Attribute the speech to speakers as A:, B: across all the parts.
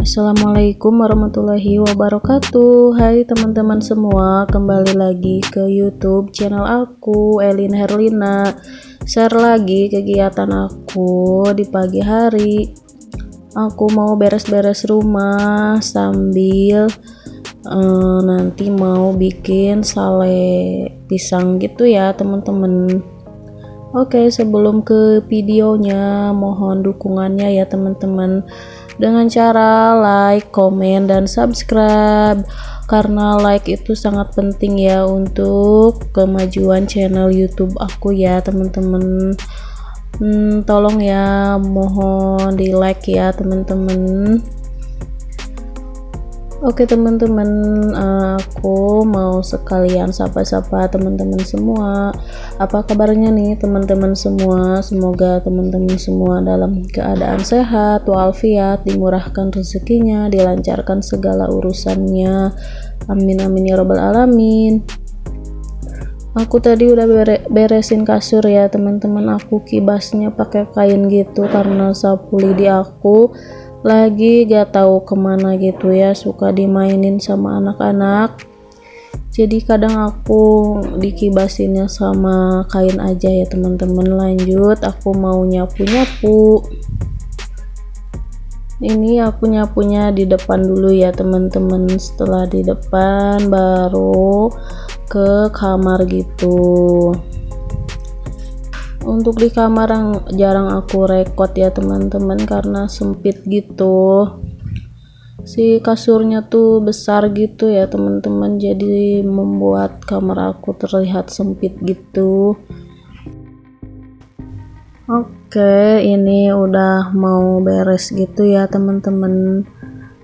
A: Assalamualaikum warahmatullahi wabarakatuh. Hai teman-teman semua Kembali lagi ke youtube channel aku Elin Herlina. Share lagi kegiatan aku di pagi hari. Aku mau beres-beres rumah Sambil uh, Nanti mau bikin sale pisang gitu ya teman-teman. Oke sebelum ke videonya Mohon dukungannya ya teman-teman dengan cara like, komen, dan subscribe. Karena like itu sangat penting ya untuk kemajuan channel YouTube aku ya teman-teman. Hmm, tolong ya mohon di like ya teman-teman Oke teman-teman aku mau sekalian sapa-sapa teman-teman semua. Apa kabarnya nih teman-teman semua? Semoga teman-teman semua dalam keadaan sehat walafiat dimurahkan rezekinya dilancarkan segala urusannya. Amin amin ya robbal alamin. Aku tadi udah beresin kasur ya teman-teman. Aku kibasnya pakai kain gitu karena sapu lidi aku lagi gak tahu ke mana gitu ya suka dimainin sama anak-anak. Jadi kadang aku dikibasinnya sama kain aja ya teman-teman. Lanjut aku mau nyapu-nyapu. Ini aku nyapunya di depan dulu ya teman-teman. Setelah di depan baru ke kamar gitu untuk di kamar yang jarang aku rekod ya teman-teman karena sempit gitu. Si kasurnya tuh besar gitu ya teman-teman jadi membuat kamar aku terlihat sempit gitu. Oke ini udah mau beres gitu ya teman-teman.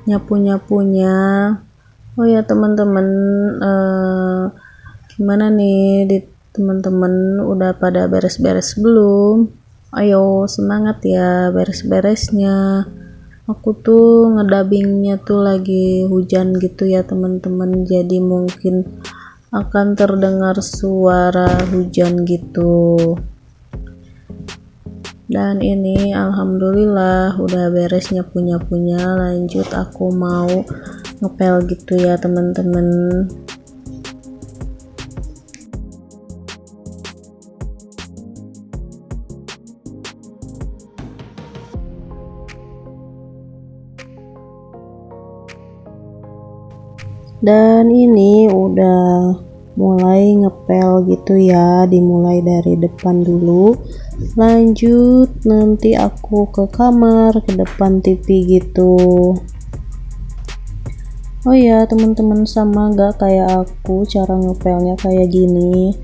A: Nyapu-nyapunya. Oh ya teman-teman eh, gimana nih di teman-teman udah pada beres-beres belum? Ayo semangat ya beres-beresnya. Aku tuh ngedabingnya tuh lagi hujan gitu ya teman-teman. Jadi mungkin akan terdengar suara hujan gitu. Dan ini alhamdulillah udah beresnya punya punya lanjut aku mau ngepel gitu ya teman-teman dan ini udah mulai ngepel gitu ya dimulai dari depan dulu. Lanjut nanti aku ke kamar ke depan TV gitu. Oh ya teman-teman sama gak kayak aku cara ngepelnya kayak gini.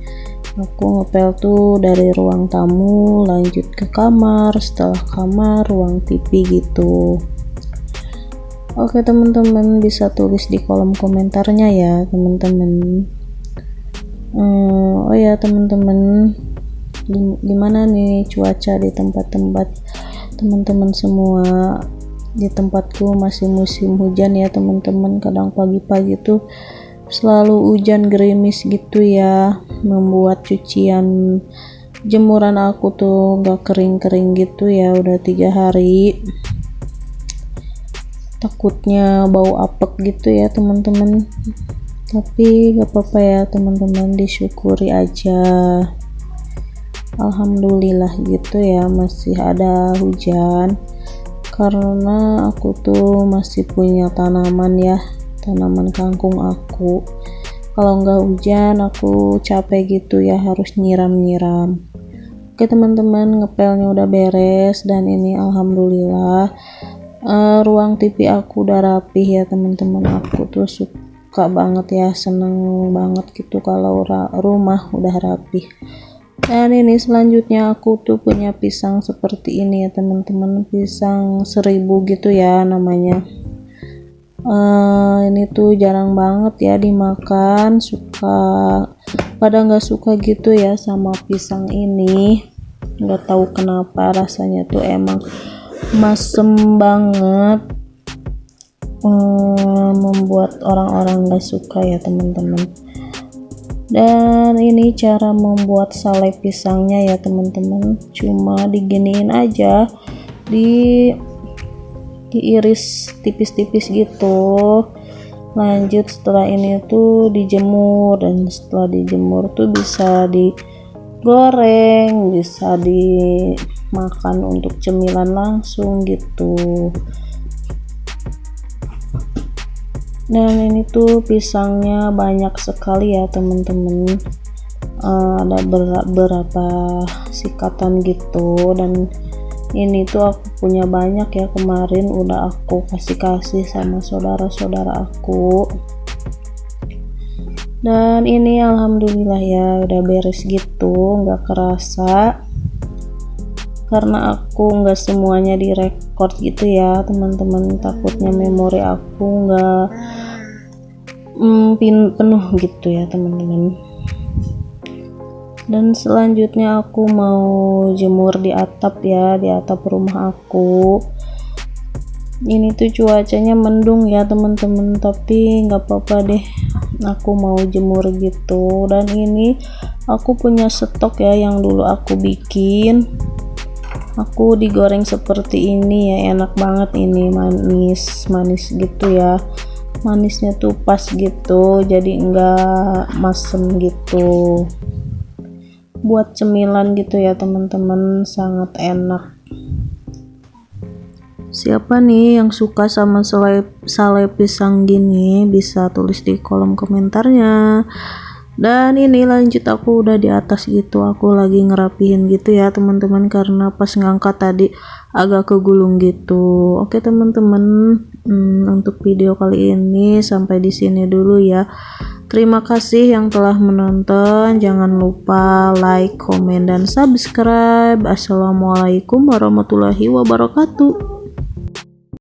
A: Aku ngepel tuh dari ruang tamu lanjut ke kamar. Setelah kamar ruang TV gitu Oke teman-teman bisa tulis di kolom komentarnya ya teman-teman. Hmm, oh ya teman-teman. Gimana nih cuaca di tempat-tempat teman-teman semua? Di tempatku masih musim hujan ya teman-teman. Kadang pagi-pagi tuh selalu hujan gerimis gitu ya membuat cucian jemuran aku tuh gak kering-kering gitu ya udah tiga hari takutnya bau apek gitu ya teman-teman. Tapi gak apa-apa ya teman-teman disyukuri aja. Alhamdulillah gitu ya masih ada hujan. Karena aku tuh masih punya tanaman ya tanaman kangkung aku. Kalau nggak hujan aku capek gitu ya harus nyiram-nyiram. Oke teman-teman ngepelnya udah beres dan ini alhamdulillah uh, ruang TV aku udah rapih ya teman-teman aku tuh suka banget ya seneng banget gitu kalau rumah udah rapih. Dan ini selanjutnya aku tuh punya pisang seperti ini ya teman-teman. Pisang seribu gitu ya namanya. Uh, ini tuh jarang banget ya dimakan suka pada nggak suka gitu ya sama pisang ini. Nggak tahu kenapa rasanya tuh emang masem banget. Hmm, membuat orang-orang gak suka ya teman-teman. Dan ini cara membuat sale pisangnya ya teman-teman. Cuma diginiin aja di diiris tipis-tipis gitu. Lanjut setelah ini tuh dijemur dan setelah dijemur tuh bisa digoreng bisa dimakan untuk cemilan langsung gitu. Dan ini tuh pisangnya banyak sekali ya teman-teman uh, ada beberapa sikatan gitu. Dan ini tuh aku punya banyak ya kemarin udah aku kasih-kasih sama saudara-saudara aku. Dan ini alhamdulillah ya udah beres gitu nggak kerasa karena aku nggak semuanya direkord gitu ya teman-teman. Takutnya memori aku nggak mm, penuh gitu ya teman-teman. Dan selanjutnya aku mau jemur di atap ya di atap rumah aku. Ini tuh cuacanya mendung ya teman-teman tapi nggak apa-apa deh. Aku mau jemur gitu. Dan ini aku punya stok ya yang dulu aku bikin aku digoreng seperti ini ya enak banget ini manis manis gitu ya. Manisnya tuh pas gitu jadi enggak masem gitu. Buat cemilan gitu ya teman-teman sangat enak. Siapa nih yang suka sama sale, sale pisang gini? Bisa tulis di kolom komentarnya dan ini lanjut aku udah di atas gitu aku lagi ngerapihin gitu ya teman-teman karena pas ngangkat tadi agak kegulung gitu oke teman-teman hmm, untuk video kali ini sampai di sini dulu ya Terima kasih yang telah menonton. Jangan lupa like, komen, dan subscribe. Assalamualaikum warahmatullahi wabarakatuh.